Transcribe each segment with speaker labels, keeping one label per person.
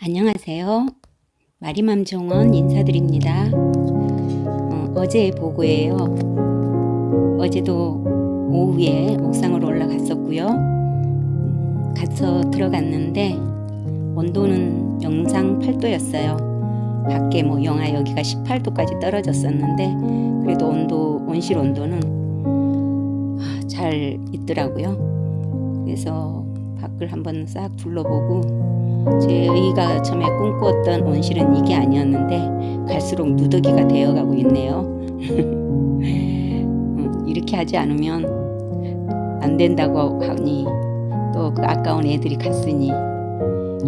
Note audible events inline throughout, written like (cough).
Speaker 1: 안녕하세요. 마리맘 정원 인사드립니다. 어, 제 보고예요. 어제도 오후에 옥상으로 올라갔었고요. 음, 가서 들어갔는데 온도는 영상 8도였어요. 밖에 뭐 영하 여기가 18도까지 떨어졌었는데 그래도 온도 온실 온도는 아, 잘 있더라고요. 그래서 밖을 한번 싹 둘러보고 저희가 처음에 꿈꾸었던 온실은 이게 아니었는데 갈수록 누더기가 되어가고 있네요. (laughs) 음, 이렇게 하지 않으면 안 된다고 하니 또 그 아까운 애들이 갔으니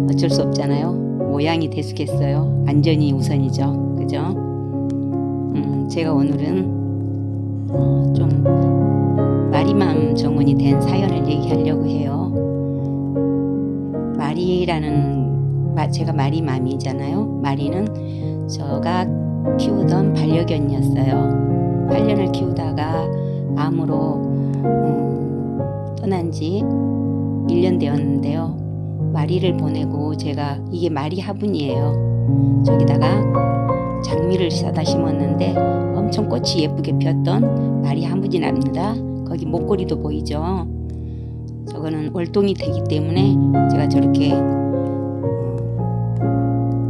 Speaker 1: 어쩔 수 없잖아요. 모양이 대수겠어요. 안전이 우선이죠. 그죠? 음, 제가 오늘은 어, 좀 마리맘 정원이 된 사연을 얘기하려고 해요. 마리라는 제가 마리 맘이잖아요. 마리는 제가 키우던 반려견이었어요. 8년을 키우다가 암으로 음, 떠난 지 1년 되었는데요. 마리를 보내고 제가 이게 마리 화분이에요. 저기다가 장미를 사다 심었는데 엄청 꽃이 예쁘게 피었던 마리 화분이 납니다. 거기 목걸이도 보이죠. 저거는 월동이 되기 때문에 제가 저렇게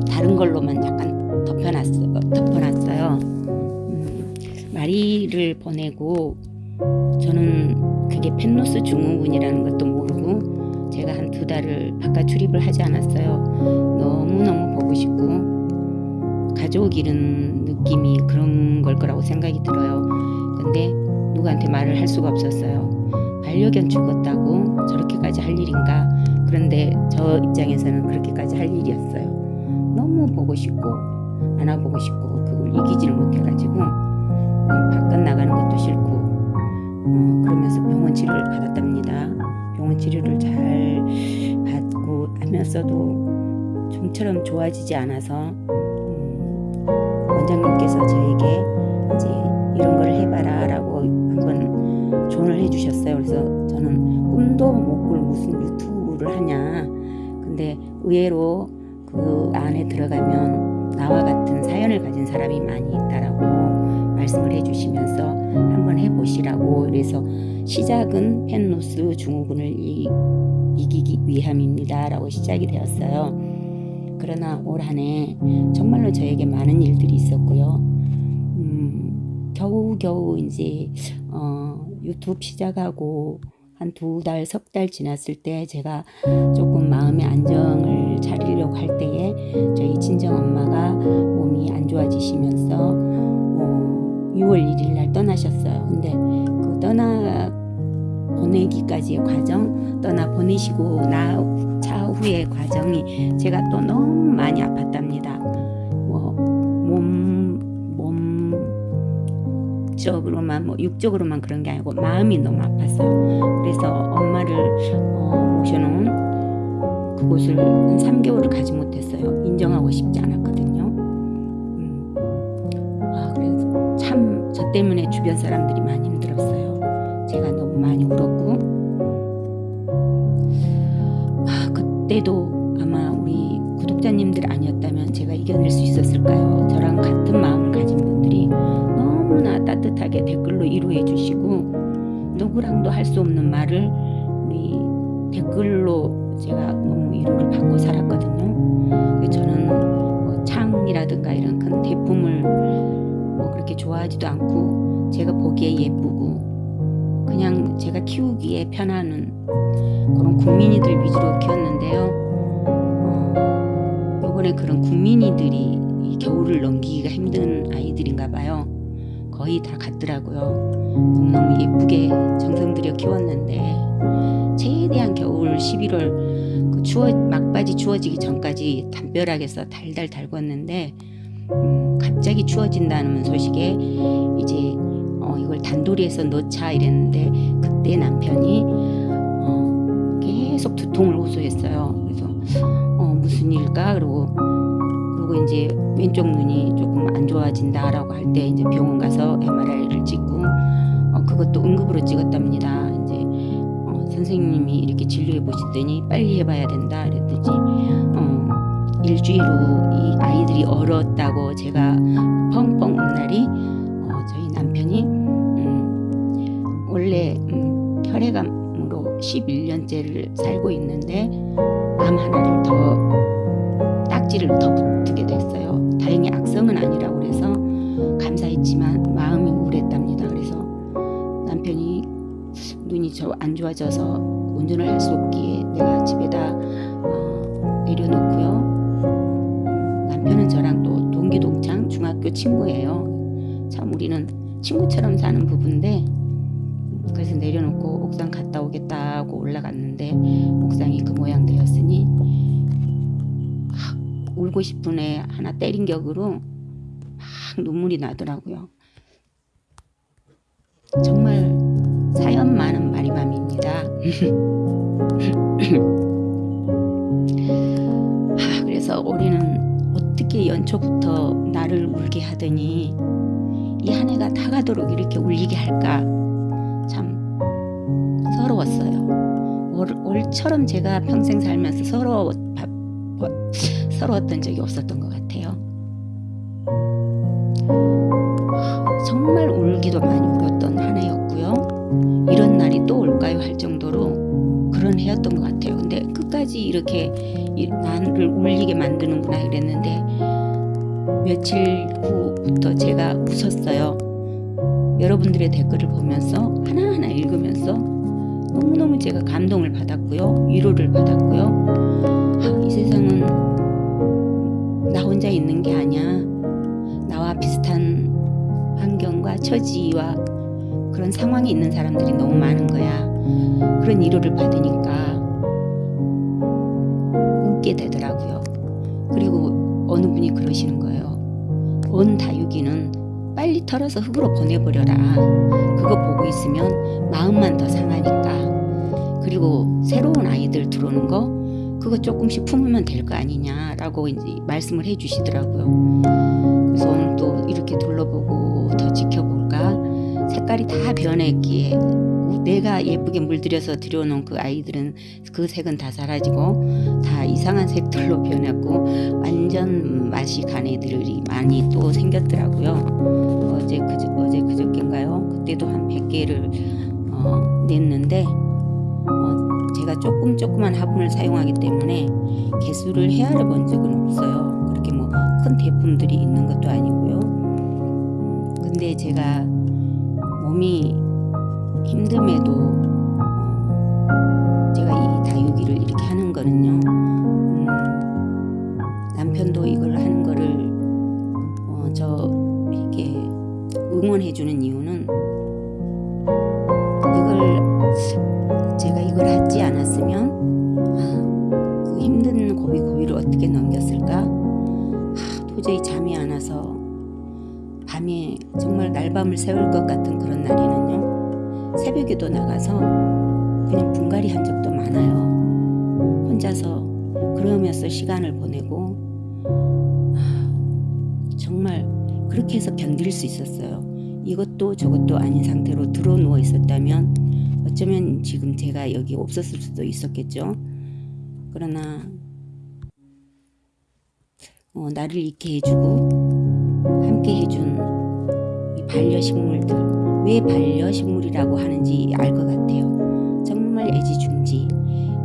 Speaker 1: 다른 걸로만 약간 덮여놨어, 덮어놨어요. 음, 마리를 보내고 저는 그게 펜로스 증후군이라는 것도 모르고 제가 한 두 달을 바깥 출입을 하지 않았어요. 너무너무 보고 싶고 가족 잃은 느낌이 그런 걸 거라고 생각이 들어요. 근데 누구한테 말을 할 수가 없었어요. 반려견 죽었다고 저렇게까지 할 일인가? 그런데 저 입장에서는 그렇게까지 할 일이었어요. 너무 보고 싶고 안아보고 싶고 그걸 이기지를 못해가지고 바깥 나가는 것도 싫고 어, 그러면서 병원 치료를 받았답니다. 병원 치료를 잘 받고 하면서도 좀처럼 좋아지지 않아서 음, 원장님께서 저에게 이제 이런 걸 해봐라 조언을 해주셨어요. 그래서 저는 꿈도 못 꿀 무슨 유튜브를 하냐. 근데 의외로 그 안에 들어가면 나와 같은 사연을 가진 사람이 많이 있다라고 말씀을 해주시면서 한번 해보시라고 그래서 시작은 펜노스 증후군을 이, 이기기 위함입니다 라고 시작이 되었어요 그러나 올 한해 정말로 저에게 많은 일들이 있었고요 음, 겨우겨우 이제 어, 유튜브 시작하고 한 두 달, 석 달 지났을 때 제가 조금 마음의 안정을 차리려고 할 때에 저희 친정엄마가 몸이 안 좋아지시면서 어, 6월 1일 날 떠나셨어요. 근데 그 떠나 보내기까지의 과정, 떠나 보내시고 나 차후의 과정이 제가 또 너무 많이 아팠답니다. 적으로만 뭐 육적으로만 그런 게 아니고 마음이 너무 아팠어요. 그래서 엄마를 어, 모셔놓은 그곳을 한 3개월을 가지 못했어요. 인정하고 싶지 않았거든요. 음. 아, 그래서 참 저 때문에 주변 사람들이 많이 힘들었어요. 제가 너무 많이 울었고 아, 그때도 아마 우리 구독자님들 아니었다면 제가 이겨낼 수 있었을까요? 저랑 같은 마음을 가진 분들이 따뜻하게 댓글로 위로해 주시고 누구랑도 할 수 없는 말을 우리 댓글로 제가 너무 위로를 받고 살았거든요. 저는 뭐 창이라든가 이런 큰 대품을 뭐 그렇게 좋아하지도 않고 제가 보기에 예쁘고 그냥 제가 키우기에 편안한 그런 국민이들 위주로 키웠는데요. 어, 이번에 그런 국민이들이 이 겨울을 넘기기가 힘든 아이들인가 봐요. 거의 다 같더라고요. 너무너무 예쁘게 정성 들여 키웠는데 최대한 겨울 11월 그 추워 막바지 추워지기 전까지 담벼락에서 달달 달궜는데 음, 갑자기 추워진다는 소식에 이제 어, 이걸 단도리에서 넣자 이랬는데 그때 남편이 어, 계속 두통을 호소했어요. 그래서 어, 무슨 일까 그러고 그리고 이제 왼쪽 눈이 조금 안 좋아진다라고 할 때 이제 병원 가서 MRI를 찍고 어, 그것도 응급으로 찍었답니다. 이제 어, 선생님이 이렇게 진료해 보시더니 빨리 해봐야 된다 그랬더니 어, 일주일 후 이 아이들이 얼었다고 제가 펑펑 운 날이 어, 저희 남편이 음, 원래 음, 혈액암으로 11년째를 살고 있는데 암 하나를 더 딱지를 더 붙게 됐어요. 다행히 악성은 아니라고 그래서 감사했지만 마음이 우울했답니다. 그래서 남편이 눈이 저 안 좋아져서 운전을 할 수 없기에 내가 집에다 어, 내려놓고요. 음, 남편은 저랑 또 동기 동창 중학교 친구예요. 참 우리는 친구처럼 사는 부부인데 그래서 내려놓고 옥상 갔다 오겠다 하고 올라갔는데 옥상이 그 모양 되었으니 막 울고 싶은 애 하나 때린 격으로 막 눈물이 나더라고요. 정말 사연 많은 마리맘입니다. 아, (laughs) 그래서 올해는 어떻게 연초부터 나를 울게 하더니 이 한 해가 다 가도록 이렇게 울리게 할까 참 서러웠어요. 올, 올처럼 제가 평생 살면서 서러워, 서러웠던 적이 없었던 것 같아요. 정말 울기도 많이 울었던 한 해였고요. 이런 날이 또 올까요 할 정도로 그런 해였던 것 같아요. 근데 끝까지 이렇게 이- 나를 울리게 만드는구나 이랬는데 며칠 후부터 제가 웃었어요. 여러분들의 댓글을 보면서 하나하나 읽으면서 너무너무 제가 감동을 받았고요. 위로를 받았고요. 아, 이 세상은 나 혼자 있는 게 아니야. 나와 비슷한 환경과 처지와 그런 상황에 있는 사람들이 너무 많은 거야. 그런 위로를 받으니까 웃게 되더라고요. 그리고 어느 분이 그러시는 거예요. 온 다육이는 빨리 털어서 흙으로 보내버려라. 그거 보고 있으면 마음만 더 상하니까. 그리고 새로운 아이들 들어오는 거 그거 조금씩 품으면 될 거 아니냐라고 이제 말씀을 해주시더라고요. 그래서 오늘 또 이렇게 둘러보고 더 지켜볼까 색깔이 다 변했기에 내가 예쁘게 물들여서 들여놓은 그 아이들은 그 색은 다 사라지고 다 이상한 색들로 변했고 완전 맛이 간 애들이 많이 또 생겼더라고요. 어제 그저 어제 그저께인가요? 그때도 한 100개를 어, 냈는데 어, 제가 조금 조그만 화분을 사용하기 때문에 개수를 헤아려 본 적은 없어요. 그렇게 뭐 큰 대품들이 있는 것도 아니고요. 음, 근데 제가 몸이 힘듦에도 어, 제가 이 다육이를 이렇게 하는 거는요. 음, 남편도 이걸 하는 거를 어, 저 이렇게 응원해 주는 이유는 않았으면 아, 그 힘든 고비 고비를 어떻게 넘겼을까? 아, 도저히 잠이 안 와서 밤에 정말 날밤을 새울 것 같은 그런 날에는요 새벽에도 나가서 그냥 분갈이 한 적도 많아요 혼자서 그러면서 시간을 보내고 아, 정말 그렇게 해서 견딜 수 있었어요 이것도 저것도 아닌 상태로 들어 누워 있었다면 어쩌면 지금 제가 여기 없었을 수도 있었겠죠. 그러나 어, 나를 있게 해주고 함께 해준 이 반려식물들. 왜 반려식물이라고 하는지 알 것 같아요. 정말 애지중지.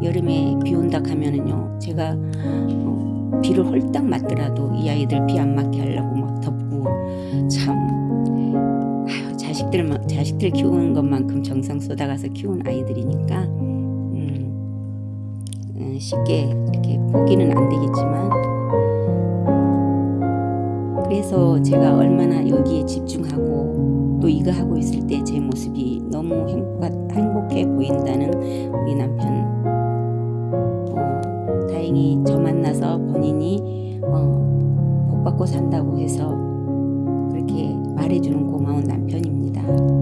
Speaker 1: 여름에 비 온다 하면은요 제가 어, 비를 홀딱 맞더라도 이 아이들 비 안 맞게 하려고 막 덮고 참 자식들 자식들 키우는 것만큼 정성 쏟아가서 키운 아이들이니까 음, 음, 쉽게 이렇게 포기는 안 되겠지만 그래서 제가 얼마나 여기에 집중하고 또 이거 하고 있을 때 제 모습이 너무 행복하, 행복해 보인다는 우리 남편 어, 다행히 저 만나서 본인이 어, 복 받고 산다고 해서 그렇게 말해주는 고마운 남편입니다. Bye.